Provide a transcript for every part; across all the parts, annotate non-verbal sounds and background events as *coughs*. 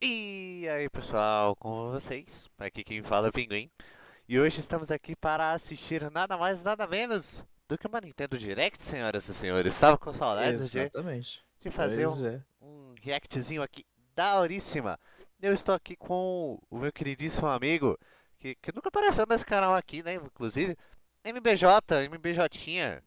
E aí pessoal, com vocês? Aqui quem fala é o Pinguim. E hoje estamos aqui para assistir nada mais nada menos do que uma Nintendo Direct, senhoras e senhores. Estava com saudades de, de fazer um, é. um reactzinho aqui daoríssima. Eu estou aqui com o meu queridíssimo amigo, que, que nunca apareceu nesse canal aqui, né? Inclusive, MBJ, MBJinha.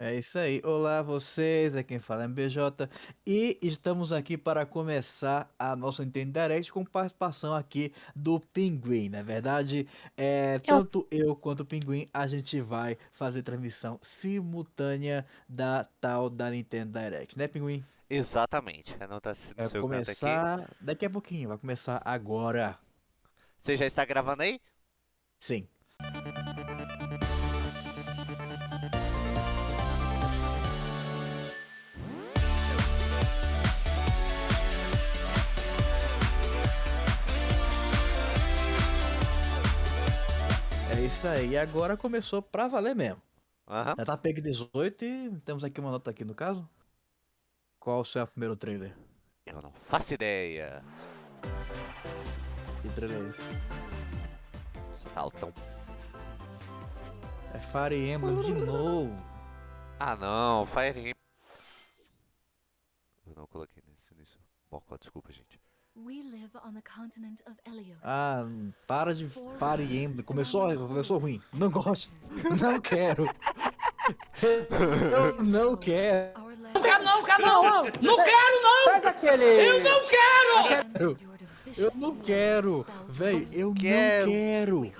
É isso aí. Olá vocês, é quem fala é MBJ e estamos aqui para começar a nossa Nintendo Direct com participação aqui do Pinguim. Na verdade, é, tanto eu quanto o Pinguim a gente vai fazer transmissão simultânea da tal da Nintendo Direct, né, Pinguim? Exatamente, anota no Vai seu canto aqui. começar daqui a pouquinho, vai começar agora. Você já está gravando aí? Sim. É isso aí. E agora começou pra valer mesmo. Aham. Já tá PEG 18 e temos aqui uma nota aqui no caso. Qual o seu primeiro trailer? Eu não faço ideia. Que trailer é esse? Você tá altão. É Fire Emblem de novo. Ah não, Fire Emblem. Eu não coloquei nesse nisso. Bom, desculpa, gente. We live on the continent of Elios. Ah, para de Fire Emblem. Começou, começou ruim. Não gosto. Não quero. Eu *laughs* não quero. Land quero não, quero não! Não quero não! Traz aquele. Eu não quero! Eu não quero. Véi, eu não Quero.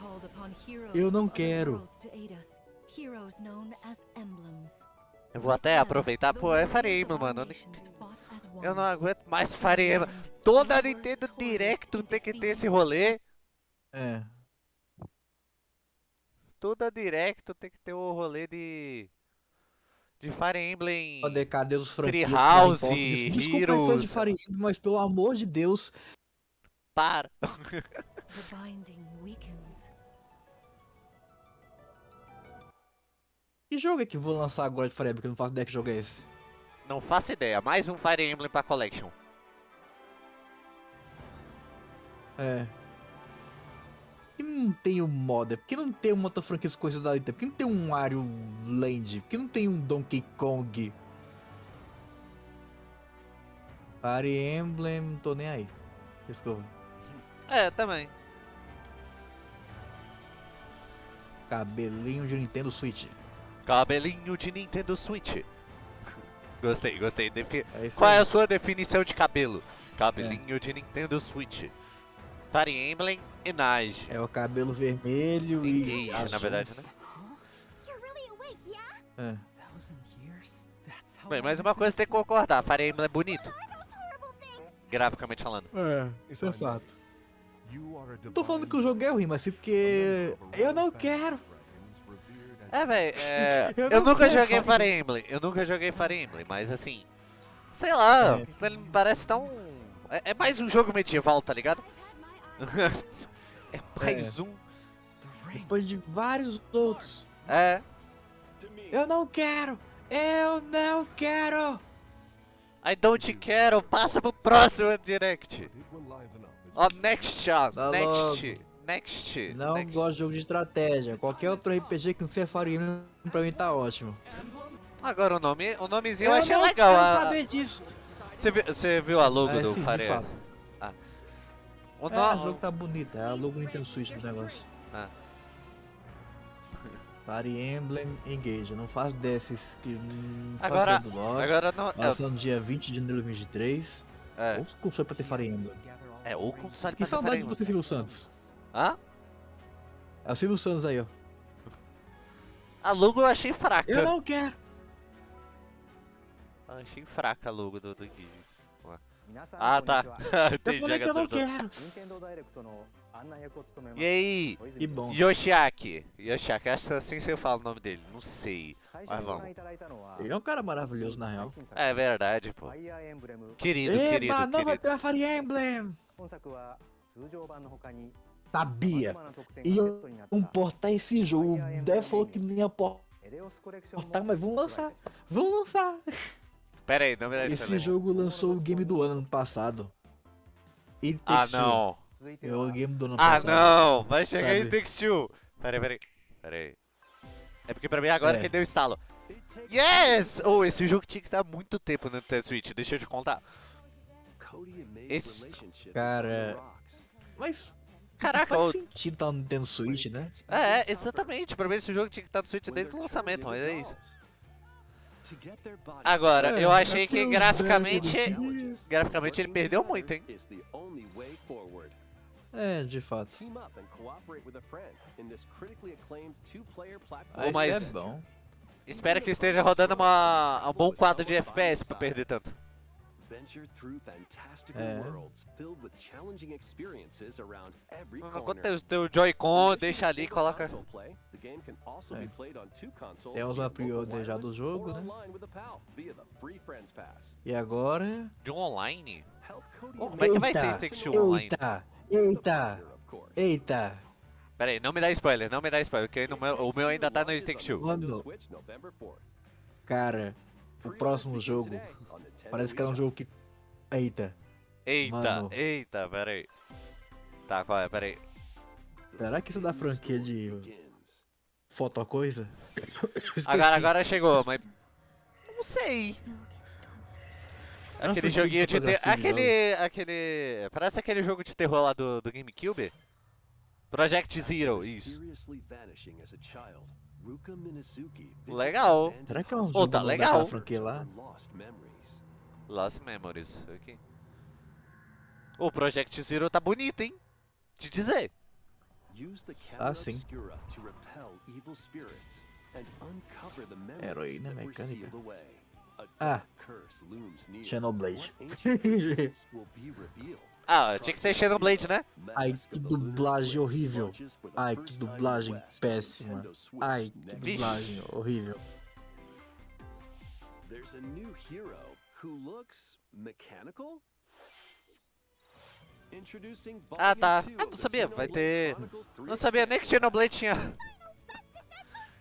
Eu não quero. Eu vou até aproveitar, pô, é Fire Emblem, mano. Eu não aguento mais Fire Emblem. Toda Nintendo Direct tem que ter esse rolê. É. Toda Direct tem que ter o rolê de. De Fire Emblem. Cadê, cadê os franquias? Treehouse? Des- Desculpa, fã de Heroes. Fire Emblem, mas pelo amor de Deus. Para. Que jogo é que vou lançar agora de Fire Emblem? Que eu não faço ideia que jogo é esse. Não faço ideia. Mais um Fire Emblem pra Collection. É. Por que não tem um modder? Por que não tem uma outra franquia coisa da Nintendo? Por que não tem um Mario Land? Por que não tem um Donkey Kong? Fire Emblem, não tô nem aí. Desculpa. *laughs* É, também. Cabelinho de Nintendo Switch. Cabelinho de Nintendo Switch. Gostei, gostei. Defi- É Qual é a sua definição de cabelo? Cabelinho de Nintendo Switch. Fire Emblem e Nage. É o cabelo vermelho e Engage, azul. na verdade, né? É. Bem, mas uma coisa tem que concordar. Fire Emblem é bonito. Graficamente falando. É, isso é fato. Tô falando que o jogo é ruim, mas sim porque eu não quero. É, velho, é... *laughs* Eu eu nunca quero joguei Fire Emblem. Eu nunca joguei Fire Emblem, mas assim... Sei lá, É. ele me parece tão... É, é mais um jogo medieval, tá ligado? *laughs* é mais um... Depois de vários outros. É... Eu não quero! Eu não quero! I don't care, passa pro próximo Direct. Ó, next, ó, Tá next, next, Não next. gosto de jogo de estratégia. Qualquer outro RPG que não seja Emblem pra mim tá ótimo. Agora o nome, o nomezinho eu, eu achei não legal. quero a- saber disso. Você viu, você viu a logo É, do fato. Emblem? O É, no- o jogo tá bonito. É a logo Nintendo Switch do negócio. Ah. *laughs* Fire Emblem Engage. Eu não faço desses que não Agora, do lore. agora não... Lançando dia 20 de janeiro de 2023. É, Ou console pra ter Fire Emblem. é, ou console Que pra saudade Fire de você, Emblem. Silvio Santos. Hã? É o Silvio Santos aí, ó. A logo eu achei fraca. Eu não quero. Eu achei fraca a logo do, do Gigi. Ah, tá. Eu *laughs* Entendi, falei que eu não quero. E aí, Que bom. Yoshiaki. Yoshiaki, acho que assim você fala o nome dele, não sei. Mas vamos. Ele é um cara maravilhoso, na real. É verdade, pô. Querido, querido, Eba, não vai querido. ter Fire Emblem. Sabia. Iam importar esse jogo. O Dev falou que nem ia importar, mas vamos lançar. Vamos lançar. Pera aí, não me dá Esse jogo lançou o game do ano ano passado. It Ah, não. É o game do ano Ah, passado. não. Vai chegar em? Takes Two. Peraí, peraí. Peraí. É porque pra mim agora É. que deu estalo. Yes! Oh, esse jogo tinha que estar muito tempo no Nintendo Switch. Deixa eu te contar. Esse- Cara, Mas Caraca, faz sentido tá no Nintendo Switch, né? É, exatamente. Pra mim esse jogo tinha que estar no Switch desde o lançamento, mas é isso. Agora, É, eu achei é que graficamente. velhos Graficamente ele perdeu muito, hein? É, de fato. Mas- é bom. Espero que esteja rodando uma, um bom quadro de FPS pra perder tanto. É. Quando tem o teu Joy-Con, deixa ali e coloca. Temos uma pre-order já do jogo, né? E agora... De um online? Oh, como é que vai ser esse Take Two online? Eita, eita, eita. Pera aí, não me dá spoiler, não me dá spoiler, porque no meu- o meu ainda tá no Take Two. Mano, cara, o próximo jogo parece que é um jogo que... Eita, Eita, Mano. eita, pera aí. Tá, qual é? Pera aí. será que isso é da franquia de fotocoisa? *coughs* Esqueci. Agora, agora chegou, mas. Não sei. É Aquele joguinho de ter. fotografia de Aquele. Aquele. Parece aquele jogo de terror lá do, do GameCube. Project Zero, isso. Legal. Será que é um jogo tá da legal. franquia lá? Lost Memories, aqui. O Project Zero tá bonito, hein? Te dizer. Ah, sim. Heroína mecânica. Ah, Xenoblade. *laughs* Ah, tinha que ter Xenoblade, né? Ai, que dublagem horrível. Ai, que dublagem péssima. Ai, que dublagem horrível. There's a new hero who looks mechanical. Introducing Ah, tá. Volume Ah, 2 não sabia, vai ter- Chronicles 3 Não sabia nem que Xenoblade tinha. *laughs*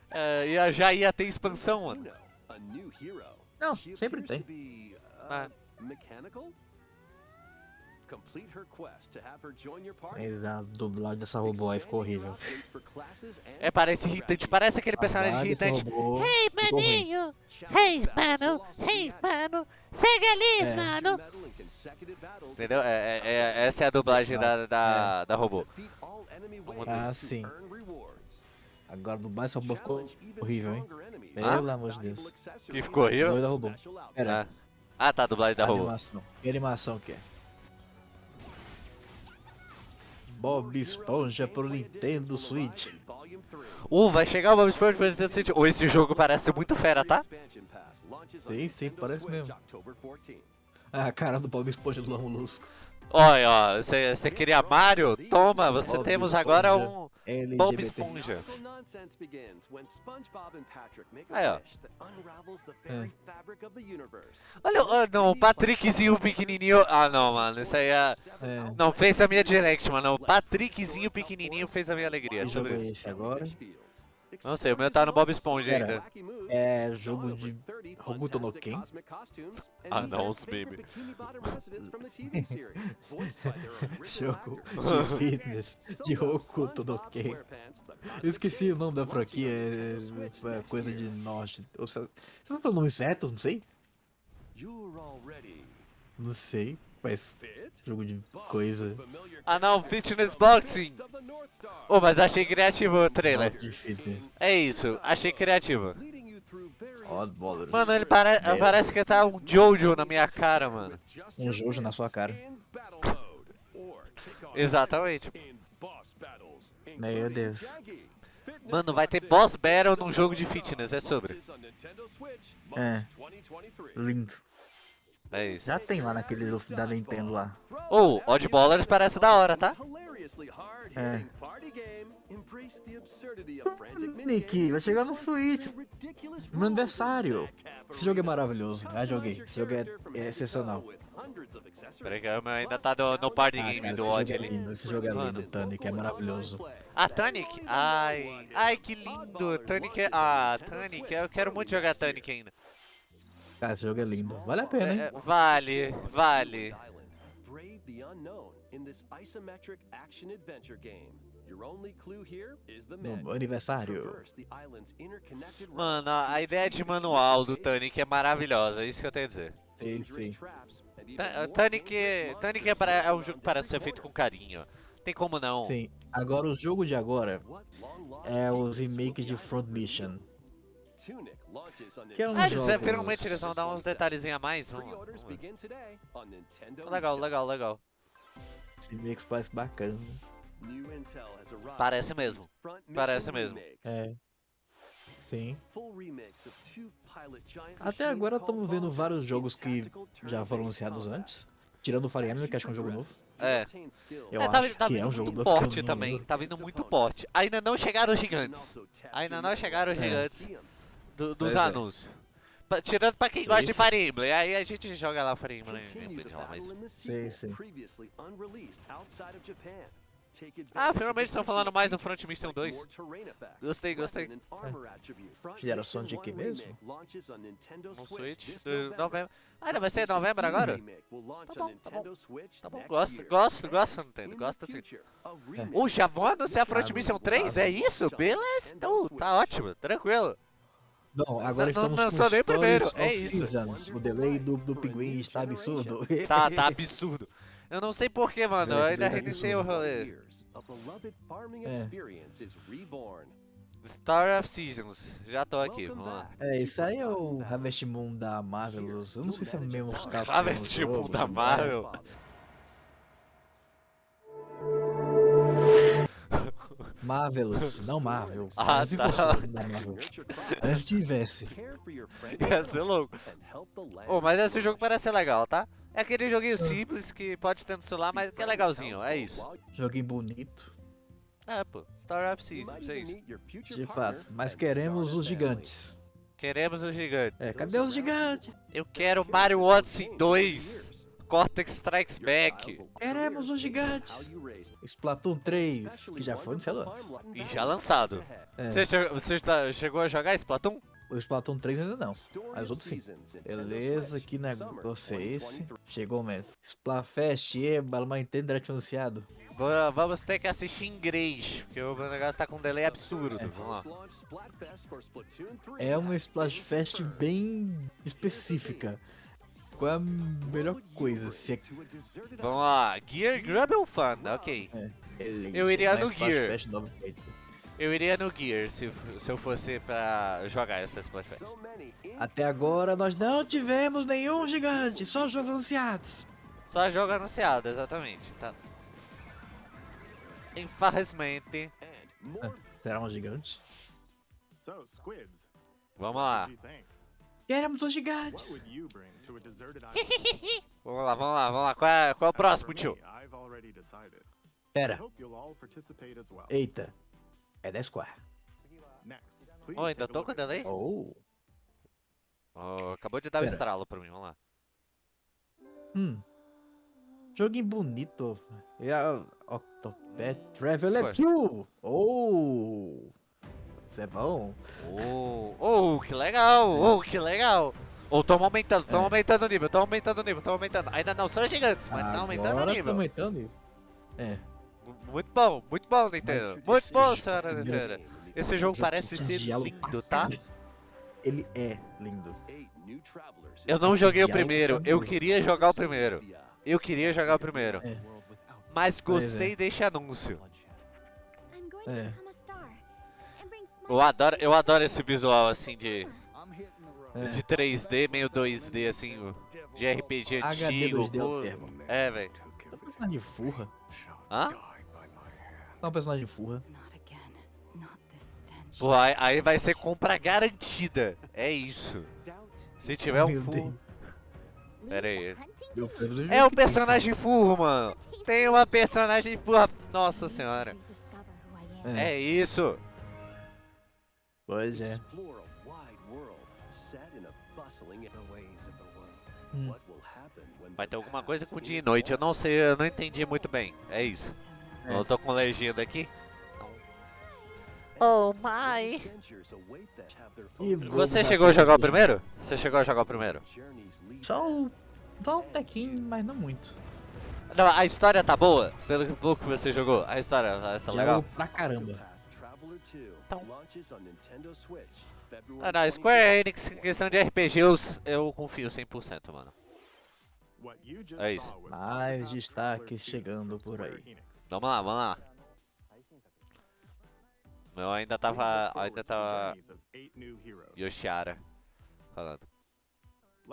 É, ia, já ia ter expansão, mano. Não, sempre tem. uh, Ah. Mas a dublagem dessa robô aí ficou horrível. É, parece irritante. Parece aquele personagem Ah, irritante. robô Hey, maninho! Hey, mano! Hey, mano! Segue ali, É. mano! Entendeu? É, é- é- essa é a dublagem da, da, da robô. Ah, sim. Agora dublagem dessa robô ficou horrível, hein? Pelo with amor de Deus. Que ficou horrível? Doida robô. special outfits. Pera, Ah, tá, a dublagem da robô. animação. Que animação que é? Bob Esponja pro Nintendo Switch. Uh, vai chegar o Bob Esponja pro Nintendo Switch. Ou esse jogo parece ser muito fera, tá? Sim, sim, parece mesmo. Ah, cara do Bob Esponja do Lamulusco. Olha, ó, você queria Mario? Toma, você Bob temos agora Esponja. um LGBT. Bob Esponja. Aí, ó. É. Olha, não, o Patrickzinho pequenininho. Ah, não, mano, isso aí é. É. Não, fez a minha direct, mano. O Patrickzinho pequenininho fez a minha alegria. Sobre isso. esse agora? Não sei, o meu tá no Bob Esponja Pera. ainda. É jogo de Hokuto no Ken? *laughs* Ah, não, os memes. *laughs* Jogo de fitness de Hokuto no Ken. Eu esqueci o nome da franquia, é, é coisa de norte. Ou se- Você não falou o nome certo? Não sei. Não sei, mas jogo de coisa. Ah, não, Fitness Boxing. Ô, mas achei criativo o trailer. É isso, achei criativo. Mano, ele pare É. parece que tá um Jojo na minha cara, mano. Um Jojo na sua cara. Exatamente. Meu Deus. Mano, vai ter boss battle num jogo de fitness, é sobre. É. Lindo. É isso. Já tem lá naquele do- da Nintendo lá. Ou, oh, Oddballers parece da hora, tá? É. Nick, vai chegar no Switch. No meu aniversário. Esse jogo é maravilhoso. Já joguei. Esse jogo é, é excepcional. Meu ainda tá no, no party Ah, game cara, do Odd é ali. lindo. Esse jogo é lindo, Tanic. É maravilhoso. Ah, Tanic? Ai, ai que lindo. Tanic é... Ah, Tanic, eu quero muito jogar Tanic ainda. Cara, esse jogo é lindo. Vale a pena, hein? É, vale, vale. the unknown in this isometric action adventure game. Your only clue here is the No aniversário. Mano, a ideia de manual do Tunic é maravilhosa, é isso que eu tenho a dizer. Sim, sim. more Tunic, dangerous Tunic é, monsters para, é um jogo para ser feito com carinho. Tem como não. Sim. Agora o jogo de agora é os remakes de Front? Mission. Que é um Ah, eles, jogos- é, finalmente eles vão dar uns detalhezinhos a mais. On Nintendo Legal, legal, legal. Esse remake parece bacana. Parece mesmo. Parece mesmo. É. Sim. Até agora estamos vendo vários jogos que já foram anunciados antes. Tirando o Fire Emblem, you que acho que é um jogo novo. É. Eu é, tá, acho tá que é um jogo muito novo, porte também. lembro. Tá vindo muito porte. Ainda não chegaram os gigantes. Ainda não chegaram os the gigantes. Do- dos Pois é. anúncios. Pa- Tirando pra quem Sim, gosta de sim. Fire Emblem. Aí a gente joga lá Fire Emblem. Mas... Sim, sim. Ah, finalmente estão falando mais do Front Mission like 2. more terrain effects, Gostei, gostei. Front Geração de quê 1 mesmo? No Switch November. novembro. Ah, ainda vai ser novembro agora? Launch Tá on bom, tá bom. Tá bom, gosto, gosto, gosto, Nintendo. in Gosto assim. remake Ô, já vão anunciar Front Mission Will 3? É isso? Beleza, então, tá ótimo, tranquilo. Não, agora Não- não estamos lançou com nem o primeiro, é. Seasons. O delay do, do Pinguim está absurdo. Tá, tá absurdo. Eu não sei porquê, *laughs* mano. Eu Esse ainda tá reiniciei o rolê. É. Story of Seasons. Já tô aqui, vamos lá. É, isso aí é o. Harvest Moon da Marvelous. Eu não sei se é mesmo os caras Harvest Moon da é. Marvel. Marvelous, *laughs* não Marvel. Ah, Mas se tá. Marvel. Antes tivesse. Ia ser louco. Ô, mas esse jogo parece ser legal, tá? É aquele Ah. joguinho simples que pode ter no celular, mas que é legalzinho, é isso. Joguinho bonito, É, pô. Story of You might Seasons, é isso. de fato. Mas queremos os gigantes. Queremos o gigante. É, cadê os gigantes? Eu quero Mario Odyssey 2. Cortex Strikes Back. Queremos os gigantes. Splatoon 3, que já foi anunciado antes. E já lançado. É. Você, che- você tá- chegou a jogar Splatoon? O Splatoon 3 ainda não. Mas outros sim. Beleza, que negócio é esse? Chegou o momento. Splatfest, eba, mas Nintendo Direct anunciado. Va- Vamos ter que assistir em inglês, porque o meu negócio tá com um delay absurdo. Vamos lá. É uma Splatfest bem específica. Qual é a melhor coisa? Se é Vamos lá. Gear Grumble Fun, ok. beleza, Eu iria no Gear. Eu iria no Gear se, se eu fosse pra jogar essa Splatfest. Até agora nós não tivemos nenhum gigante, só jogos anunciados. Só jogo anunciado, exatamente. Tá. Infelizmente. Será um gigante? Vamos lá. Think? Queremos os gigantes. *laughs* Vamos lá, vamos lá, vamos lá. Qual é, qual é o próximo, tio? Pera, eita. É da Square. Please Ô, ainda tô at delay? Oh. Oh, acabou de dar o Pera. estralo pra mim, vamos lá. Hum. Joguinho bonito. É a Octopath Traveler Square. 2. Oh. Isso é bom. Oh, oh, que legal! Oh, que legal! Oh, tamo aumentando, tamo É. aumentando o nível, tamo aumentando o nível, tamo aumentando. Ainda não são gigantes, mas tá aumentando o nível. tá aumentando o nível. É. Muito bom, muito bom, Nintendo. Mas Muito bom, jogo senhora primeiro- Nintendo. Esse jogo jogo parece ser lindo, tá? Ele é lindo. Eu não joguei o primeiro, eu fabuloso. queria jogar o primeiro. Eu queria jogar o primeiro. É. Mas Pois gostei é. desse anúncio. É. Eu adoro, eu adoro esse visual assim de, É. de 3D, meio 2D, assim, de RPG HD antigo. 2D é o termo. É, velho. É um personagem furra. Hã? É um personagem furra. Pô, aí, aí vai ser compra garantida. É isso. Se tiver um. Deus. Pera aí. É um personagem furro, mano. Tem uma personagem furra. Nossa senhora. É. É isso. Pois é. Explore a wide world set in a bustling the ways of the world. Hum. Vai ter alguma coisa com dia e noite. Eu não sei, eu não entendi muito bem. É isso. É. Eu tô com legenda aqui. Oh my. Você chegou a jogar o primeiro? Você chegou a jogar o primeiro? Só um, só um tequinho, mas não muito. Não, a história tá boa, pelo pouco que você jogou. A história essa Jogo legal. pra caramba. Traveler 2 Então. Ah, não, Square Enix, em questão de RPG, eu, eu confio 100%, mano. É isso. Mais destaques 2 chegando por aí. Vamos lá, vamos lá. Eu ainda tava, ainda tava. Yoshiara falando.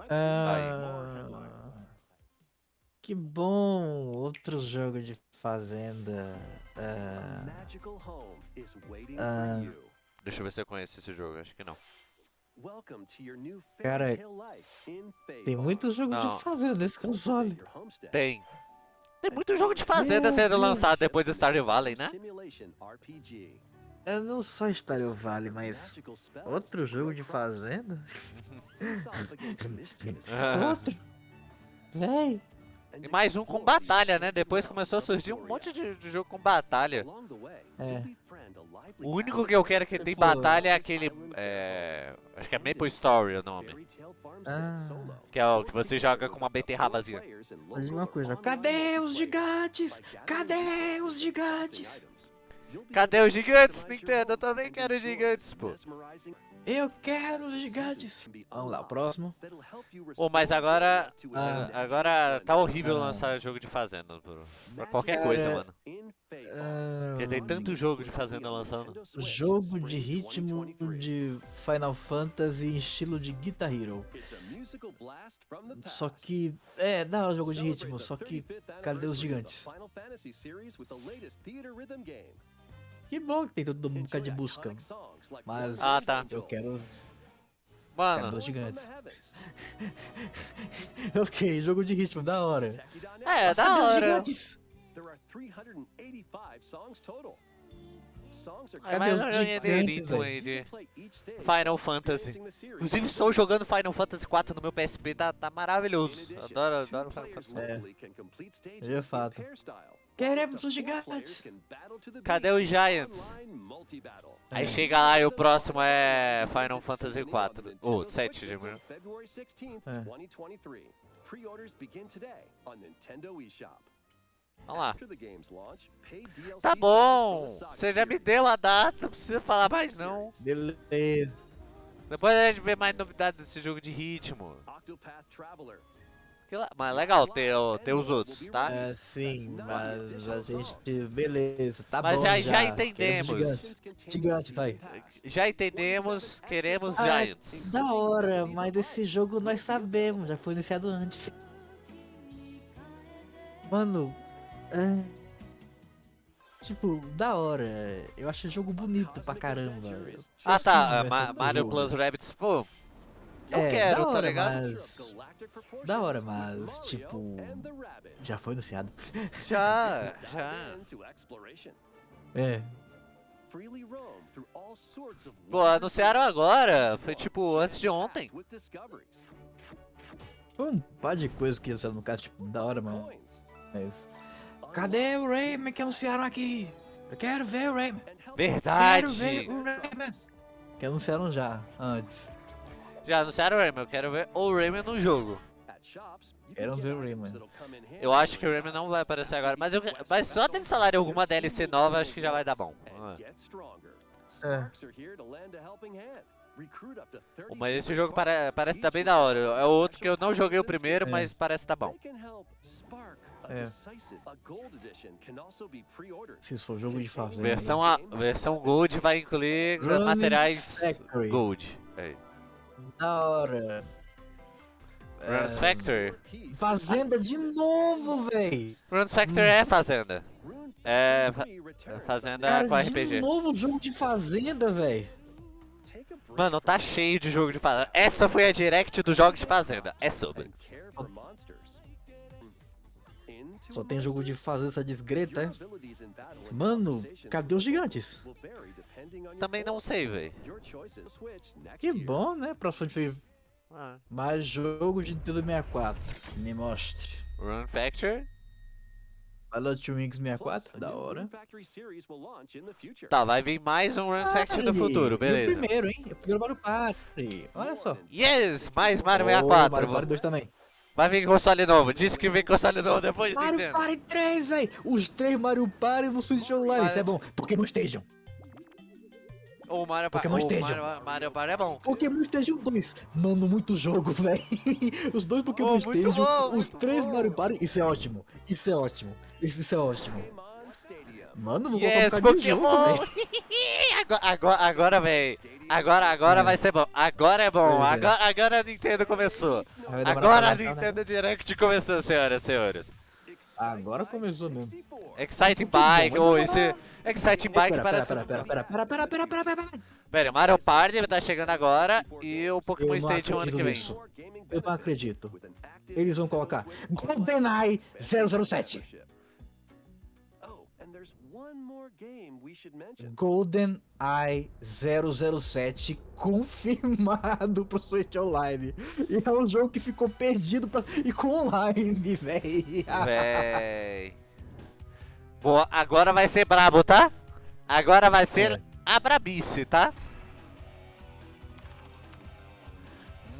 Ah, que bom! Outro jogo de fazenda. For you. Deixa eu ver se eu conheço esse jogo, acho que não. Cara, tem muito jogo Não. de fazenda nesse console. Tem. Tem muito jogo de fazenda Meu sendo Deus. lançado depois do Stardew Valley, né? É não só Stardew Valley, mas outro jogo de fazenda? *laughs* Outro? Véi, E mais um com batalha, né? Depois começou a surgir um monte de, de jogo com batalha. É. O único que eu quero que tem batalha é aquele. É. Acho que é Maple Story o nome. Ah. Que é o que você joga com uma beterrabazinha. Dizer uma coisa. Cadê os gigantes? Cadê os gigantes? Cadê os gigantes, Nintendo? Eu também quero gigantes, pô. Eu quero os gigantes. Vamos lá, o próximo. Ô, mas agora. Ah. Agora tá horrível Ah. lançar jogo de fazenda por, pra qualquer coisa, mano. Ah, Porque tem tanto jogo de fazenda lançando. jogo de ritmo de Final Fantasy em estilo de Guitar Hero. Só que. É, dá o jogo de ritmo, só que. Cadê os gigantes? Que bom que tem todo mundo de busca. Mas Ah, tá. eu quero. Mano, Quero os gigantes. *laughs* ok, jogo de ritmo, da hora. é, Mas da hora. gigantes? There are 385 songs total. Songs are É mais um gigantes, de play each stage Final Fantasy. Inclusive estou jogando Final Fantasy 4 no meu PSP, tá, tá maravilhoso. Adoro, adoro Final Fantasy. É. De fato. Queremos to os gigantes. Cadê os Giants? Aí chega lá e o próximo é Final Fantasy 4. Ou 7, de manhã. February 16th, É. 2023. Pre-orders begin today on Nintendo eShop. Vamos lá. After the game's launch, paid DLC Tá bom, você já me deu a data, não precisa falar mais não. Beleza. Depois a gente vê mais novidades desse jogo de ritmo. Mas legal ter, ter os outros, tá? É, sim, mas a gente. Beleza, tá Mas bom. já- já entendemos. Gigantes. Gigantes aí. Já entendemos, queremos Ah, Giants. Da hora, mas desse jogo nós sabemos, já foi iniciado antes. Mano, é... Tipo, da hora. Eu acho o jogo bonito pra caramba. Eu Ah tá, ah, Ma- Mario jogo. Plus Rabbids, pô. Eu É, quero, da tá hora, ligado? Mas Da hora, mas, tipo, já foi anunciado. Já, *laughs* já. É. Pô, anunciaram agora, foi tipo antes de ontem. Foi um par de coisas que anunciaram no caso, tipo, da hora, mano. Mas. Cadê o Rayman que anunciaram aqui? Eu quero ver o Rayman. Quero ver Verdade. o Rayman. Que anunciaram já, antes. Já anunciaram o Rayman, eu quero ver o Rayman no jogo. Quero ver o Rayman. Eu acho que o Rayman não vai aparecer agora, mas, eu, mas só deles falarem alguma DLC nova, acho que já vai dar bom. Ah. É. Pô, Mas esse jogo pare, parece tá bem da hora. É outro que eu não joguei o primeiro, É. mas parece tá bom. É. É. Se isso for jogo de fazenda. Versão, a, versão Gold vai incluir Running materiais Factory. Gold. Aí. Da hora. Runs Factory. Fazenda de novo, véi. Runs Factory é fazenda. É, fa- é fazenda Cara, com de RPG. novo jogo de fazenda, véi. Mano, tá cheio de jogo de fazenda. Essa foi a direct dos jogos de fazenda. É sobre. Só tem jogo de fazenda essa desgreta, é? Mano, cadê os gigantes? Também não sei, véi. Que bom, né? Próximo de Ah. mais jogo de Nintendo 64. Me mostre. Run Factory. Pilot Wings 64, da hora. Tá, vai vir mais um Run Factory no futuro, E o beleza. primeiro, hein? O primeiro Mario Party. Olha só. Yes! Mais Mario Oh, 64. Mario Party 2 também. Vai vir console novo. Disse que vem console novo depois, Mario Nintendo. Party 3, velho! Os três Mario Party no Switch Online, isso é bom. Pokémon Station. O Mario Party. Pokémon O Stadium. Mario, Mario Party é bom. Pokémon Station 2. Mano, muito jogo, *laughs* velho. Os dois Pokémon Oh, Station, bom, os três bom. Mario Party. Isso é ótimo. Isso é ótimo. Isso, é ótimo. Mano, vou Yes, colocar jogo, Pokémon! velho. *laughs* agora, agora, agora, véi. Agora, agora É. vai ser bom. Agora é bom. É. Agora, agora a Nintendo começou. Agora a né? Nintendo Direct começou, senhoras e senhores. Agora começou mesmo. Exciting Bike. muito Oh, esse Exciting Bike Pera, parece. pera, pera, pera, pera, pera, pera, pera, pera, pera. Mario Party tá chegando agora e o Pokémon Stadium ano que vem. nisso. Eu não acredito. Eles vão colocar GoldenEye 007. Mention. GoldenEye 007 confirmado pro Switch Online. E é um jogo que ficou perdido pra... e com online, *laughs* véi. Véi. Boa, agora vai ser brabo, tá? Agora vai ser É. a brabice, tá?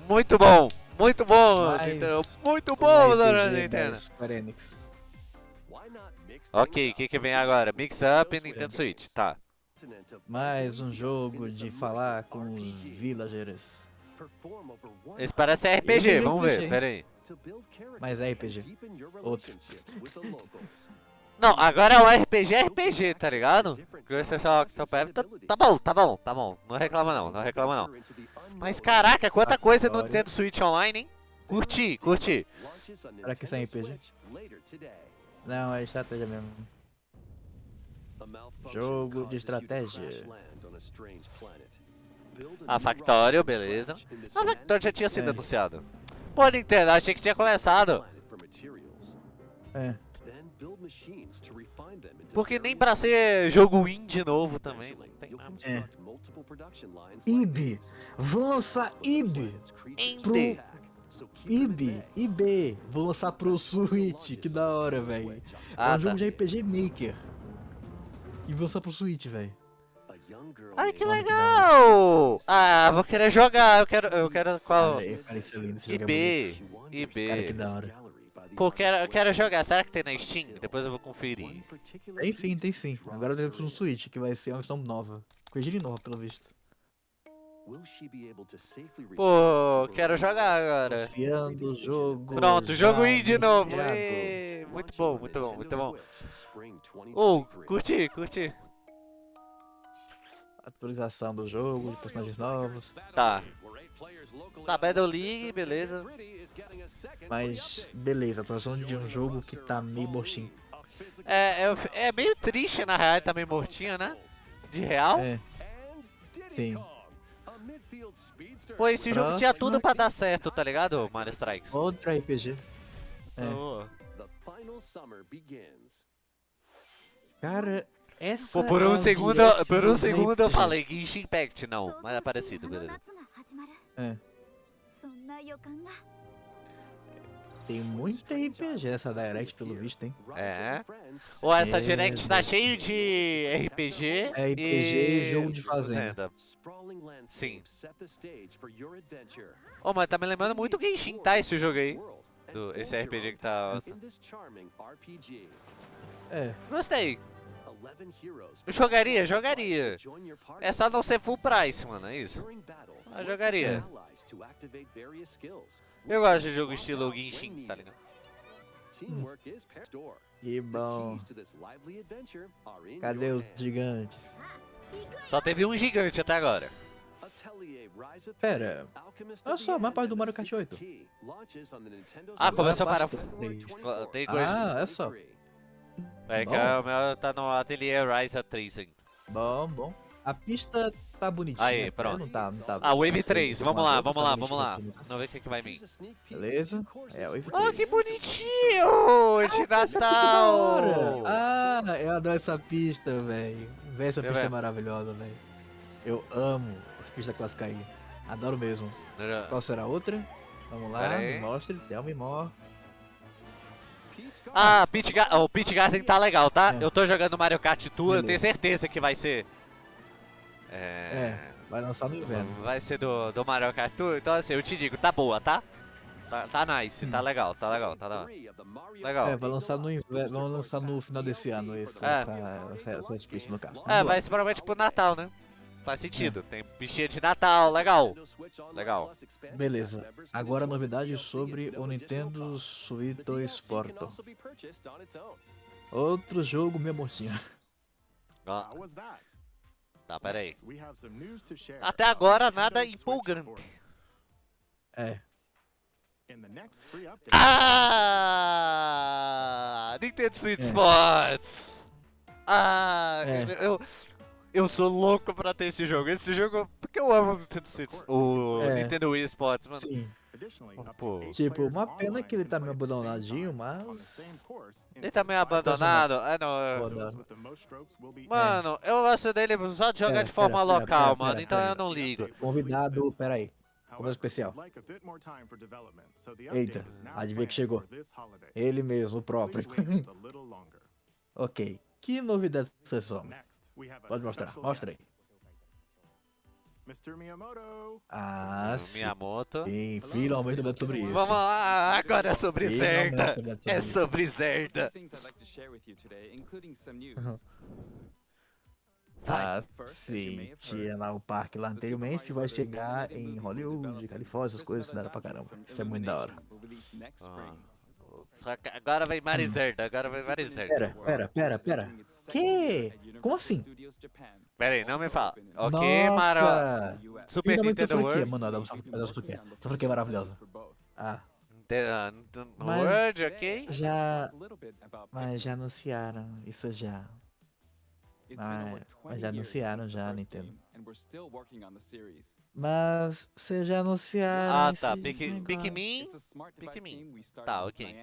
Muito bom, muito bom, Mas- Nintendo. Muito bom, RPG dona Nintendo. Square Enix. Ok, o que, que vem agora? Mix Up e Nintendo Switch, tá. Mais um jogo de falar com os villagers. Esse parece RPG, é vamos ver, pera aí. Mas é RPG. Outro. Não, agora é um RPG, RPG, tá ligado? Octopath, tá, tá bom, tá bom, tá bom. Não reclama não, não reclama não. Mas caraca, quanta coisa no Nintendo Switch Online, hein? Curti, curti. Será que isso é RPG? Não, é estratégia mesmo. Jogo de estratégia. A Factorio, beleza. A Factorio já tinha sido É. anunciado. Pô, Nintendo, achei que tinha começado. É. Porque nem pra ser jogo indie novo também, não tem nada. É. IB. Vão lançar IB. Indie. IB. IB. Vou lançar pro Switch. Que da hora, velho. É Ah, um tá. jogo de RPG Maker. E vou lançar pro Switch, velho. Ai, que legal! Ah, vou querer jogar, eu quero, eu quero qual... Cara, cara, isso é jogo é IB. Cara, que IB. da hora. Pô, quero, eu quero jogar, será que tem na Steam? Depois eu vou conferir. Tem sim, tem sim. Agora temos um Switch, que vai ser uma versão nova. Coisa de nova, pelo visto. Pô, quero jogar agora. Anunciando o jogo. Pronto, jogo já indie novo. Ê, Muito bom, muito bom, muito bom. Oh, curti, curti. Atualização do jogo, de personagens novos. Tá. Tá, Battle League, beleza. Mas, beleza, atualização de um jogo que tá meio mortinho. É, é, é meio triste na real, tá meio mortinho, né? De real. É, sim. Pô, esse jogo tinha tudo pra dar certo, tá ligado, Mario Strikes? Outro RPG. É. Oh. Cara, essa. Pô, por é um a segundo, por um segundo eu falei Genshin Impact, não, mas é parecido, beleza. É. Tem muita RPG essa Direct, pelo visto, hein? É. Ou essa é... Direct tá cheio de RPG. É RPG e jogo de fazenda. Sim. Ô, oh, mas tá me lembrando muito Genshin, tá? Esse jogo aí. Do, esse RPG que tá... É. Gostei. Eu jogaria, jogaria. É só não ser full price, mano, é isso. Eu jogaria. É. Eu gosto de jogo estilo Genshin, tá ligado? Que bom. Cadê os gigantes? Só teve um gigante até agora. Pera, olha só, uma parte do Mario Kart 8. Ah, começou a três. Tem coisa... Ah, é só. É que o meu tá no Atelier Rise 3 ainda. Bom, bom. A pista tá bonitinha. Aí, até, pronto. Não tá, não tá, Ah, Wave tá feio 3, como vamos lá, vamos tá lá, vamos lá. Vamos ver o que, que vai vir. Beleza? É, Wave 3. Oh, que bonitinho! De é hora. Natal! Ah, eu adoro essa pista, velho. Véi, essa pista é maravilhosa, velho. Eu amo essa pista clássica aí. Adoro mesmo. Qual será a outra? Vamos lá, me mostre, tell me more. Ah, Pit Ga o Pit Garden tá legal, tá? É. Eu tô jogando Mario Kart Tour, eu Beleza. tenho certeza que vai ser... É... É, vai lançar no inverno. Vai ser do, do Mario Kart Tour, então assim, eu te digo, tá boa, tá? Tá Tá, tá nice, tá legal, tá legal, tá legal. Legal. É, vai lançar no, inver- vamos lançar no final desse ano esse, É. essa, essa, essa no caso. É, vai ser provavelmente pro Natal, né? Faz sentido. Tem bichinha de Natal, legal. Legal. Beleza. Agora novidade sobre o Nintendo Switch 2 Portal. Outro jogo How was that? Tá, pera aí. Até agora nada empolgante. É. Ah! Nintendo Switch É. Sports! Ah! É. Eu, eu sou louco pra ter esse jogo. Esse jogo. Porque eu amo o Nintendo Switch. O É. Nintendo Wii Sports, mano. Sim. Pô. Tipo, uma pena que ele tá meio abandonadinho, mas. Ele tá meio simplified abandonado. É, não. é- Mano, eu gosto dele só de jogar Pera, de forma pera, local, pera, mano. pera, então pera. eu não ligo. Convidado, peraí. However, especial. Eita, adivinha que chegou. Ele mesmo, o próprio. *laughs* Ok. Que novidades vocês são? Pode mostrar, mostra aí. Mr. Miyamoto. Ah, sim. Miyamoto. Sim, finalmente novidades sobre isso. Vamos lá, agora é sobre Zelda. novidades É isso. sobre Zelda. things I'd like to share with you today, including some news. Uhum. Ah, sim. Tinha lá o parque lá anteriormente, vai chegar em Hollywood, Califórnia, essas coisas, da hora pra caramba. Isso é muito da hora. Ah. Só que agora vem Marizerda, agora vem Marizerda. Pera, pera, pera, pera. Que? Como assim? Pera aí, não me fala. Ok, Mara. Nossa! Super Finalmente a Nintendo World. mano, essa franquia, essa franquia. Essa franquia é maravilhosa. Ah, Nintendo- Mas- World, ok? já... Mas já anunciaram isso já. Ah, mas já anunciaram já, Nintendo. Mas já anunciaram Ah, tá. Pikmin. Pikmin. Tá, ok.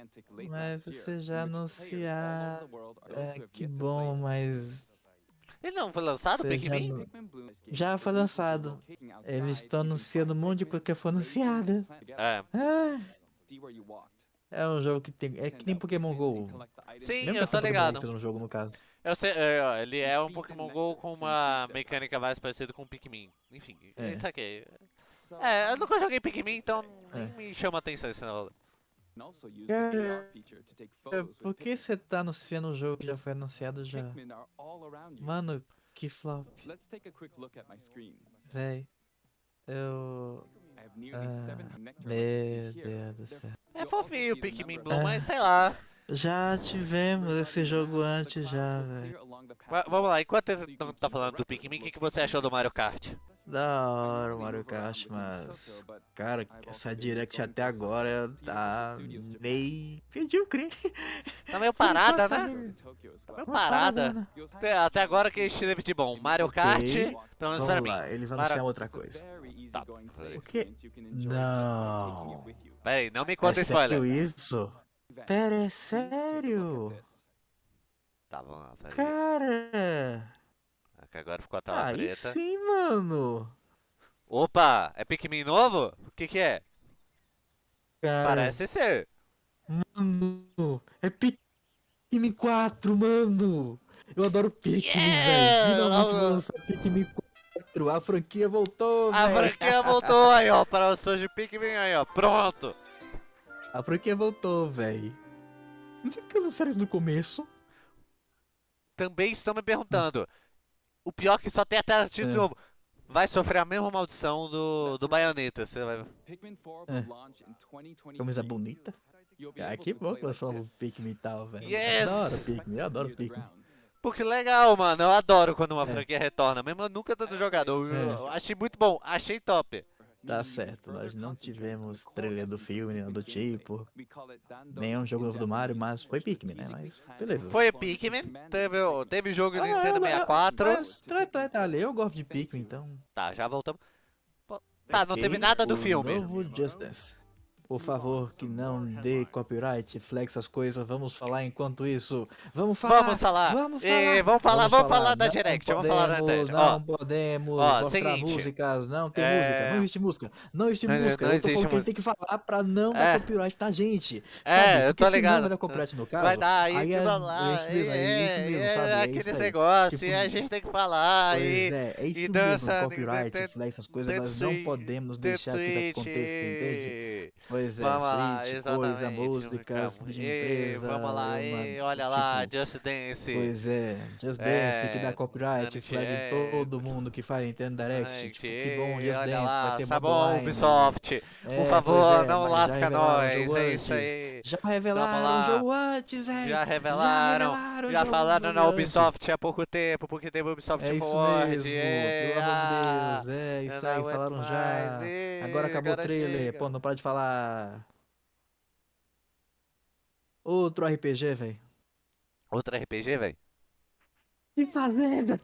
Mas vocês já anunciaram. É, que bom, mas Ele não foi lançado, Você já Pikmin? não- já foi lançado. Eles estão anunciando um monte de coisa que foi anunciada. É. Ah, é um jogo que tem. É que nem Pokémon GO. Sim, Lembra eu tô ligado. fez um jogo no caso? Eu sei, é, ó, ele é um Pokémon GO com uma mecânica mais parecida com o Pikmin. Enfim, É. isso aqui. É, eu nunca joguei Pikmin, então nem É. me chama atenção esse negócio. Cara, É, Por que você tá anunciando um jogo que já foi anunciado já? Mano, que flop, Let's take a quick look at my screen. véi. Eu. Ah, 700 nectar Meu. Deus do céu. É fofinho o Pikmin Blue, É. mas sei lá. Já tivemos esse jogo antes já, velho. Va- vamos lá, enquanto ele não tá falando do Pikmin, o que, que você achou do Mario Kart? Da hora o Mario Kart, mas. Cara, essa Direct até agora tá meio medíocre. Tá meio parada, Tá né? Tá meio parada. né? Até, até agora que a gente teve de bom? Mario Kart, pelo menos pra Vamos mim. lá, ele vai Mara- anunciar outra coisa. Tá, O quê? Não. Pera aí, não me É conta sério spoiler. isso? Pera, é sério? Tá, pera aí. Cara! Aqui Agora ficou a tela Aí preta. sim, mano! Opa, é Pikmin novo? O que que é? Cara, Parece ser. Mano, é Pikmin 4, mano! Eu adoro Pikmin, Yeah! velho! Finalmente lançar Pikmin 4! A franquia voltou, A velho! franquia voltou aí, ó, para o de Pikmin aí, ó. Pronto. A franquia voltou, velho! Não sei porque anunciaram isso no começo. Também estão me perguntando. O pior é que só tem a tela de É. novo. Vai sofrer a mesma maldição do, do Bayonetta. Você vai... É. Camisa bonita. Ah, que bom que lançou o Pikmin e tal, velho. Yes! Eu adoro Pikmin, eu adoro Pikmin. Pô, que legal, mano. Eu adoro quando uma É. franquia retorna. Mesmo eu nunca tendo jogado. Eu, É. eu achei muito bom. Achei top. Tá certo, nós não tivemos trailer do filme, nem nada do tipo. Nenhum jogo novo do Mario, mas foi Pikmin, né? Mas beleza. Foi Pikmin. Teve, teve jogo do Ah, Nintendo não, 64. Mas, tá, tá, tá, eu gosto de Pikmin, então. Tá, já voltamos. Tá, não teve nada do filme. Novo Just Dance. Por favor, que não dê copyright, flex as coisas. Vamos falar enquanto isso. Vamos falar. Vamos falar. Vamos E falar. vamos falar, vamos falar da Não Direct, vamos falar da podemos, Direct. Ó, Não podemos ó, mostrar seguinte, músicas. Não tem é- música. Não existe música. Não existe Não- música. não eu tô falando que a gente música. tem que falar pra não É. dar copyright na gente. É, sabe? eu Porque tô ligado. vai dar copyright no caso. Vai dar aí, aí é, lá. é isso mesmo, é isso mesmo, é, sabe? É aqueles isso aí. negócios, Tipo, e a gente tem que falar. Pois e é, é isso e mesmo, copyright, flex, essas coisas, nós não podemos deixar que isso aconteça, entende? Pois é, Vamos lá, coisa, músicas de empresa. Vamos lá, uma- ê, olha lá, tipo, Just Dance. Pois é, Just É, Dance, que dá copyright, flag é. em todo mundo que faz Nintendo Direct. Tipo, que bom, Just Dance, lá, vai ter tá bom, online. Ubisoft. É, Por pois favor, é, não já lasca nós, jogo é isso aí. Já revelaram lá. o jogo antes, velho. Já revelaram, já jogo- falaram na antes. Ubisoft há pouco tempo, porque teve Ubisoft É isso mesmo, pelo amor de ah, Deus, é isso aí, falaram já. Agora acabou o trailer, pô, não para de falar. Outro RPG, velho. Outro RPG, velho? Que fazenda!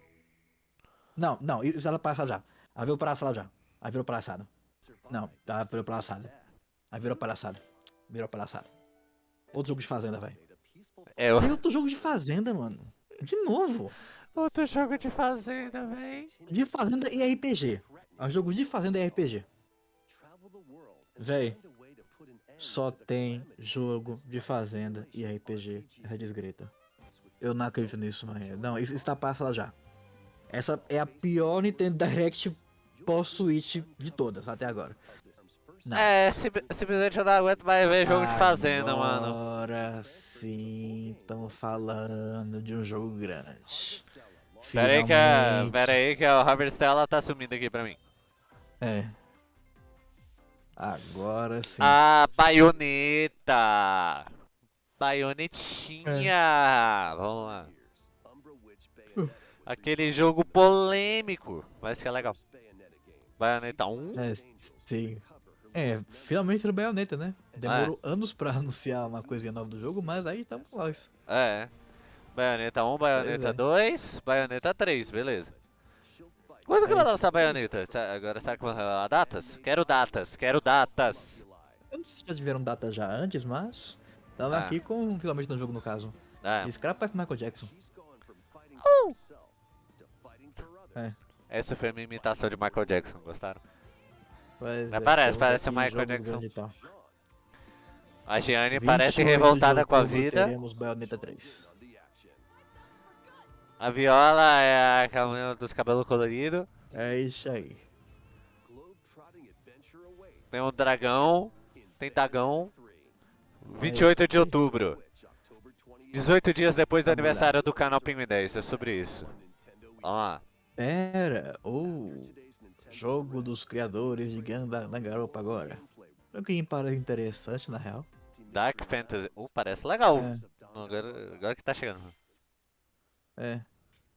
Não, não, isso era palhaçada já. Aí virou palhaçada já. Aí virou palhaçada. Não, tá, virou palhaçada. Aí virou palhaçada. Virou palhaçada. Outro jogo de fazenda, velho. É, Tem outro jogo de fazenda, mano. De novo. outro jogo de fazenda, velho. De fazenda e RPG. É um jogo de fazenda e RPG. Véi, só tem jogo de fazenda e RPG. Essa desgreta. Eu não acredito nisso, mano. Não, isso está passado já. Essa é a pior Nintendo Direct pós-Switch de todas até agora. Não. É, simp- simplesmente eu não aguento mais ver jogo de fazenda, mano. Agora sim, estamos falando de um jogo grande. Pera aí que, a, Finalmente. pera aí que a Robert Stella tá sumindo aqui pra mim. É. Agora sim. Ah, baioneta! Baionetinha! Vamos lá. Aquele jogo polêmico, mas que é legal. Baioneta 1? É, sim. É, finalmente no Bayonetta, né? Demorou anos pra *laughs* anunciar uma coisinha nova do jogo, mas aí estamos lá. isso. É. Baioneta 1, Baioneta é. 2, Baioneta 3, beleza. Quando que É vai lançar Baioneta? Sa- Agora será que vai revelar datas? Quero datas, quero datas. Eu não sei se já tiveram data já antes, mas. Tava Ah. aqui com finalmente no jogo no caso. É, Esse cara parece Michael Jackson. essa foi a minha imitação de Michael Jackson, gostaram? Pois Mas é, parece, parece o Michael Jackson. A Gianni 28 parece revoltada com a vida. Teremos Bayonetta 3. A Viola é a caminho dos cabelos coloridos. É isso aí. Tem um dragão. Tem dragão. 28 de outubro. 18 dias depois do aniversário do canal Pinguim 10. É sobre isso. Vamos lá. Pera, o jogo dos criadores de Ganda na garopa agora. O que parece interessante na real. Dark Fantasy. Uh, parece legal. É. Agora, agora que tá chegando. É,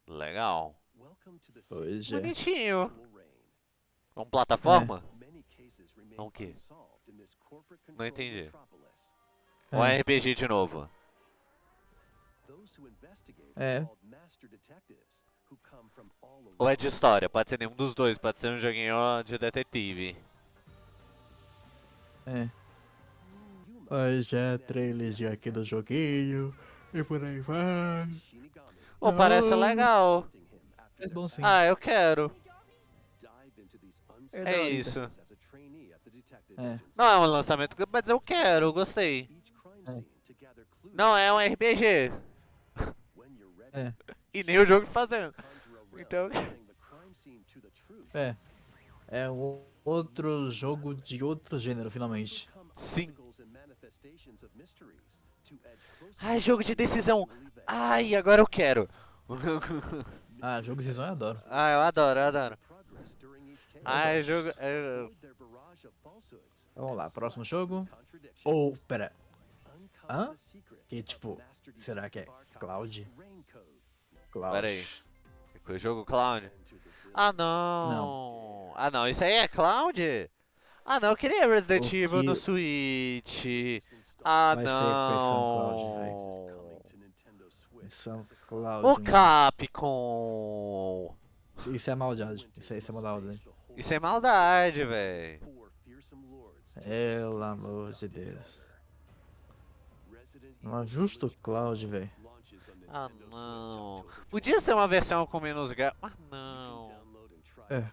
Legal. é. Bonitinho. É um plataforma? É um quê? Não entendi. Ou é. RPG de novo? É. Ou é de história? Pode ser nenhum dos dois. Pode ser um joguinho de detetive. É. Pois é, trailers de aqui do joguinho. E por aí vai. Oh, parece Não. legal. É bom sim. Ah, eu quero. É É isso. É. Não é um lançamento, mas eu quero, eu gostei. É. Não é um RPG. *laughs* É. E nem o jogo de fazenda. Então. *laughs* É. É um outro jogo de outro gênero, finalmente. Sim. Ai, jogo de decisão. Ai, agora eu quero. *laughs* Ah, jogo de eu adoro. ah, eu adoro, eu adoro. Ai, jogo. é, Vamos lá, próximo jogo. Ou, pera. Hã? Que tipo, será que é Cloud? Cloud. Pera aí. O jogo Cloud? Ah, não. Ah, não. Isso aí é Cloud? Ah, não. Eu queria Resident Evil no Switch. Ah, Vai ser versão Cloud, Versão Cloud. O mano. Capcom. Isso- é maldade. Isso, é- isso é maldade. Isso é maldade, velho. Pelo amor de Deus. Não ajusta o Cloud, velho. Ah, não. Podia ser uma versão com menos gra... Ah, não. É.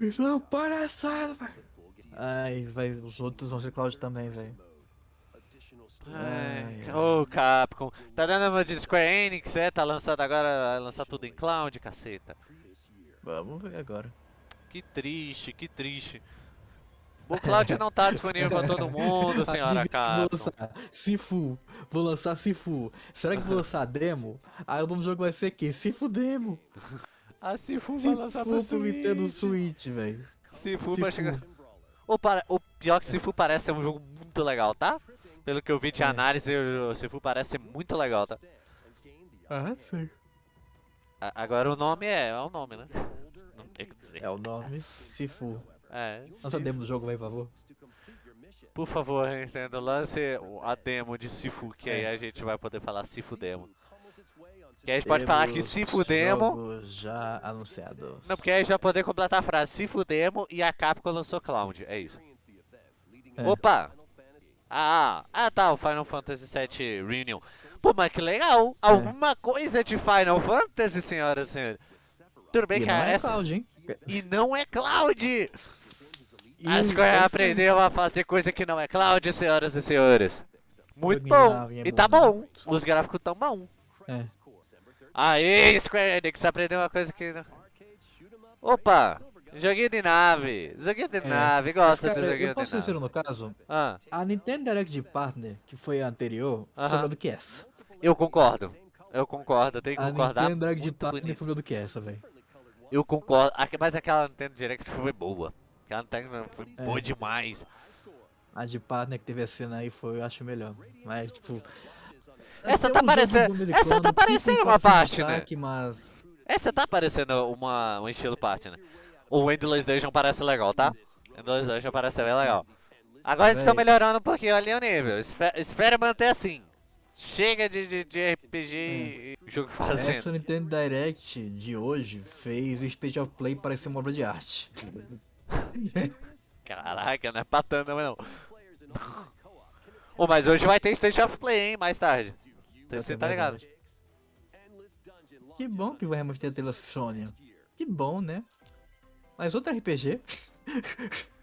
Isso é uma palhaçada, velho. Ai, vai, os outros vão ser Cloud também, velho. Ô Capcom. Tá dando uma de Square Enix, é? Tá lançando agora, vai lançar tudo em cloud, caceta. Vamos ver agora. Que triste, que triste. O Cloud não tá disponível pra todo mundo, *laughs* senhora que vou lançar Sifu. Vou lançar Sifu. Será que vou lançar demo? Aí o nome do jogo vai ser quê? Sifu Demo. A Sifu vai lançar pro Sifu pro Nintendo Switch. Switch, velho. Sifu vai Sifu. chegar. O, para... o pior que Sifu parece ser um jogo muito legal, tá? Pelo que eu vi de É. análise, o Sifu parece ser muito legal, tá? Ah, sei. A- Agora o nome é, é o nome, né? Não tem o que dizer. É o nome. Sifu. É, Lança a demo do jogo, vai, por favor. Por favor, Nintendo, lance a demo de Sifu, que aí É. a gente vai poder falar Sifu Demo. Que aí a gente pode falar que Sifu Demo... já anunciados. Não, porque aí a gente vai poder completar a frase Sifu Demo e a Capcom lançou Cloud, é isso. É. Opa! Ah, ah tá, o Final Fantasy VII Reunion. Pô, mas que legal! Alguma coisa de Final Fantasy, senhoras e senhores. Tudo bem E que não é essa... Cloud, hein? E não é Cloud! E A Square pode ser. aprendeu a fazer coisa que não é Cloud, senhoras e senhores. Muito bom. é E tá bom. Os gráficos tão bom. É. Aê, Square Enix, aprendeu uma coisa que... Opa! Joguinho de nave. Joguinho de É. nave. Gosto do joguinho eu posso de nave. sincero no caso? Ah, A Nintendo Direct de Partner, que foi a anterior, foi Aham. melhor do que essa. eu concordo. Eu concordo, eu tenho que A concordar. Nintendo Direct de Partner bonito. foi melhor do que essa, velho. Eu concordo. Mas aquela Nintendo Direct foi boa. Aquela Nintendo foi É. boa demais. A de Partner que teve a cena aí foi, eu acho, melhor. Mas, tipo... Essa tá um parecendo- do essa tá americano, parecendo pica uma parte, né? Mas... Essa tá parecendo uma, um estilo parte, né? O Endless Dungeon parece legal, tá? Endless Dungeon parece bem legal. Agora eles estão melhorando um pouquinho ali o nível. Espe- Espera manter assim. Chega de, de, de RPG e jogo fazendo. Essa Nintendo Direct de hoje fez o State of Play parecer uma obra de arte. *laughs* Caraca, não é patando não. *laughs* Ô, mas hoje vai ter State of Play, hein? Mais tarde. Você tá ligado? Que bom que vai remover a tela Sony. Que bom, né? Mas outro RPG. *laughs*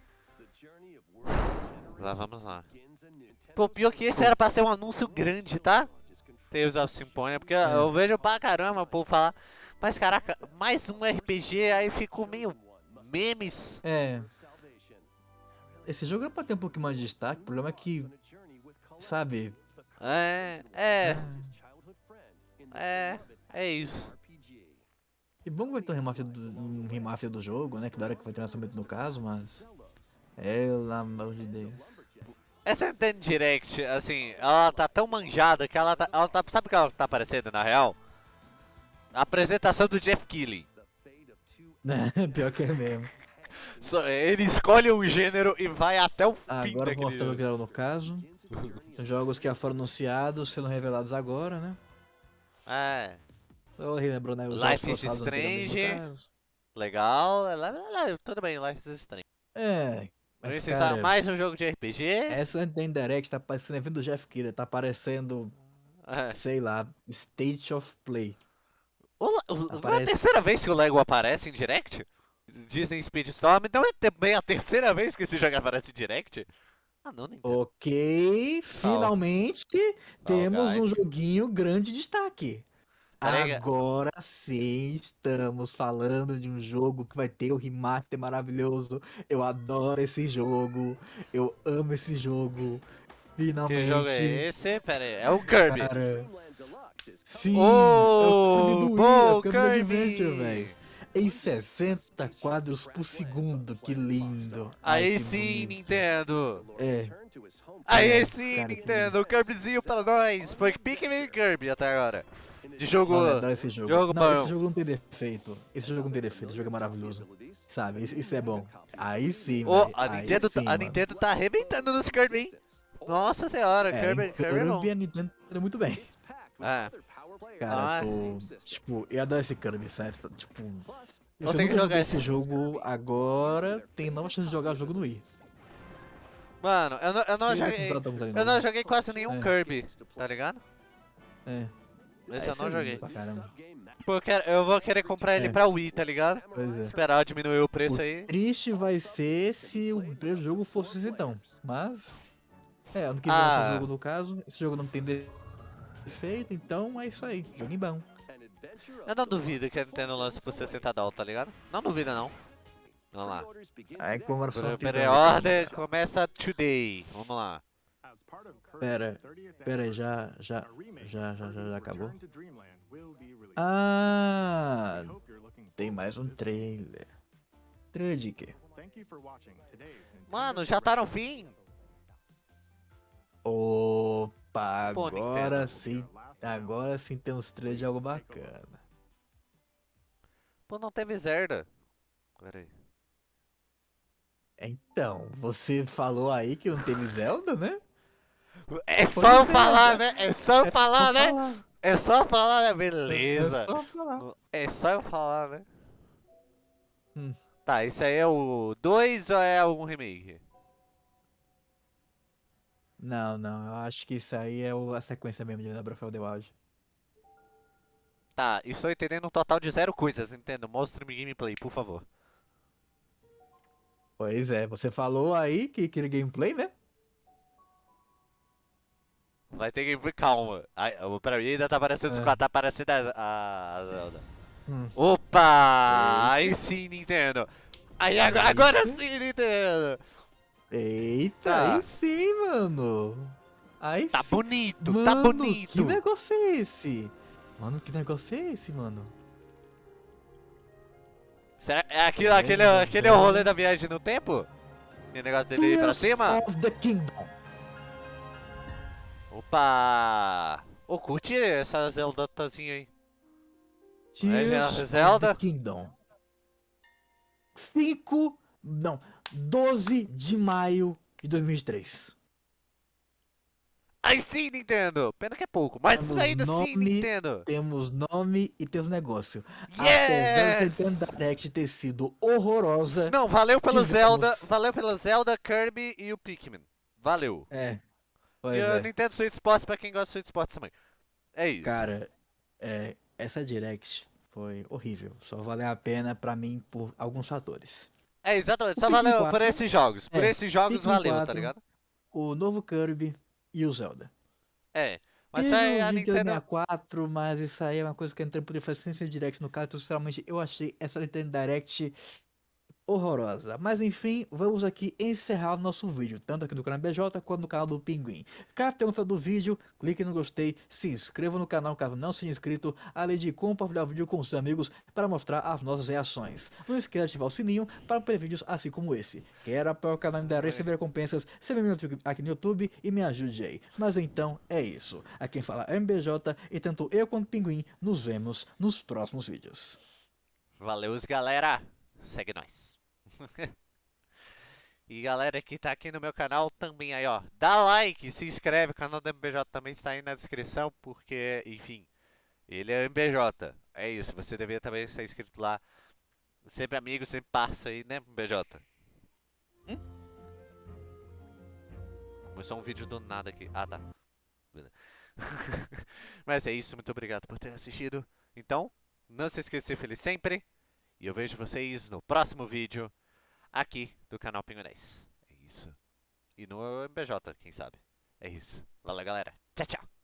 Lá vamos lá. Pô, pior que esse era pra ser um anúncio grande, tá? Tales of Symphonia, porque É. eu vejo pra caramba o povo falar. Mas caraca, mais um RPG, aí ficou meio memes. É. Esse jogo era pra ter um pouquinho mais de destaque. O problema é que. Sabe? É, é, é, é isso. Que bom que vai ter um remaster do, um remaster do jogo, né? Que da hora que vai ter lançamento no caso, mas. Pelo amor de Deus. Essa Nintendo Direct, assim, ela tá tão manjada que ela tá, ela tá. Sabe o que ela tá parecendo na real? A apresentação do Jeff Keighley. *laughs* Pior que é mesmo. Só- Ele escolhe um gênero e vai até o fim Agora vou mostrar o que no caso. Jogos que já foram anunciados, sendo revelados agora, né? É, Eu relembrou, né? Os Life is Strange. legal. é le- le- Tudo bem, Life is Strange. É. Mas, Precisa cara, mais um jogo de RPG? essa Nintendo Direct tá parecendo evento do Jeff Keighley, tá parecendo, É. sei lá, State of Play. O, o, não é a Aparece. terceira vez que o Lego aparece em Direct? Disney Speedstorm, não é também a terceira vez que esse jogo aparece em Direct? Ah, não, Nintendo. Ok, finalmente temos um joguinho grande destaque. Peraí, Agora sim estamos falando de um jogo que vai ter o remaster maravilhoso. Eu adoro esse jogo. Eu amo esse jogo. Finalmente. Que jogo é esse? Pera aí, é o Kirby. Cara, sim, Oh, é o Kirby do Wii, é bom, o Kirby, Kirby. Adventure, velho. Em 60 quadros por segundo, que lindo. Ai, Aí que sim, bonito. Nintendo. É, Aí É, sim, cara, que Nintendo. O Kirbyzinho pra nós. Foi Pikmin e Kirby até agora. De jogo... Olha, adoro esse jogo. jogo não, esse jogo não tem defeito. Esse jogo não tem defeito, esse jogo é maravilhoso. Sabe, isso, é bom. Aí sim, Ô, véi, a, Nintendo, sim, tá, a mano. Nintendo tá arrebentando nos Kirby, hein? Nossa senhora, É, Kirby, Kirby é bom. A Nintendo muito bem. É. Cara, Ah, tô. Tipo, eu adoro esse Kirby, sabe? Tipo. Eu ter que jogar esse jogo agora, tem nova chance de jogar o jogo no Wii. Mano, eu não, eu não joguei... Eu não não. joguei quase nenhum É. Kirby, tá ligado? É. Esse eu esse não é lindo joguei. Pô, eu, quero- eu vou querer comprar ele É. pra Wii, tá ligado? Pois é. Esperar diminuir o preço aí. Triste vai ser se o primeiro jogo fosse esse então. Mas. É, ano que vem Ah. o jogo no caso. Esse jogo não tem defeito, então é isso aí. Joguinho bom. Eu não duvido que a Nintendo lance por 60 dólares, tá ligado? Não duvido não. Vamos lá. Aí Pre- de 30 Pre-order começa today. Vamos lá. Pera, 30th pera já, já, já, já, já, já acabou? Ah, tem mais um trailer. Trailer de quê? Mano, já tá no fim. Opa, agora sim, agora sim tem uns trailers de algo bacana. Pô, não teve Zelda. Pera aí. Então, você falou aí que não teve Zelda, né? É Pois só é, falar, já- né? É só É falar, só né? falar. É só falar, né? É Beleza. só falar. É só eu falar, né? Hum. Tá, isso aí é o 2 ou é algum remake? Não, não, eu acho que isso aí é o- a sequência mesmo de Breath of the Wild. Tá, estou entendendo um total de zero coisas, Nintendo. Mostre-me gameplay, por favor. Pois é, você falou aí que queria gameplay, né? Vai ter gameplay, calma. Ai, pra mim ainda tá parecendo, É. tá parecendo a, a- a Zelda. Hum. Opa! Aí sim, Nintendo. Aí agora, agora sim, Nintendo. Eita, Tá. aí sim, mano. Aí Tá sim. bonito, mano, tá bonito. que negócio é esse? Mano, que negócio é esse, mano? Será, é aquilo, É, aquele, aquele é o rolê da viagem no tempo? E o negócio dele ir pra Tears cima? of the Kingdom. Opa! Ô, curte essa Zelda-tazinha aí. Tears of Zelda. Kingdom. 5, não, 12 de maio de 2023. Aí sim, Nintendo! Pena que é pouco, mas Temos ainda sim, nome- Nintendo! Temos nome e temos negócio. Apesar Yes! dessa Nintendo Direct ter sido horrorosa. Não, valeu pelo Tivemos. Zelda, valeu pelo Zelda, Kirby e o Pikmin. Valeu. É. E Pois o é. Nintendo Switch Sports pra quem gosta de Switch Sports também. É isso. Cara, é, essa Direct foi horrível. Só valeu a pena pra mim por alguns fatores. É, exatamente. O Só Pikmin valeu por 4, esses jogos. Por é, esses jogos Pikmin valeu, tá 4, ligado? O novo Kirby e o Zelda. É. Mas Teve aí o a Nintendo Nintendo. 64, mas isso aí é uma coisa que a Nintendo poderia fazer sempre no Direct no caso, então sinceramente eu achei essa Nintendo Direct horrorosa. Mas enfim, vamos aqui encerrar o nosso vídeo, tanto aqui no canal BJ quanto no canal do Pinguim. Caso tenha gostado do vídeo, clique no gostei, se inscreva no canal caso não seja inscrito, além de compartilhar o vídeo com seus amigos para mostrar as nossas reações. Não esqueça de ativar o sininho para ver vídeos assim como esse. Quer apoiar o canal da receber recompensas, se me aqui no YouTube e me ajude aí. Mas então é isso. Aqui quem fala é MBJ e tanto eu quanto o Pinguim nos vemos nos próximos vídeos. Valeu, galera. Segue nós. *laughs* e galera que tá aqui no meu canal também aí, ó. Dá like, se inscreve, o canal do MBJ também está aí na descrição, porque, enfim, ele é MBJ. É isso, você deveria também estar inscrito lá. Sempre amigo, sempre passa aí, né, MBJ? Começou um vídeo do nada aqui. Ah, tá. *laughs* Mas é isso, muito obrigado por ter assistido. Então, não se esqueça de ser feliz sempre. E eu vejo vocês no próximo vídeo aqui do canal 10. É isso. E no MBJ, quem sabe. É isso. Valeu, galera. Tchau, tchau.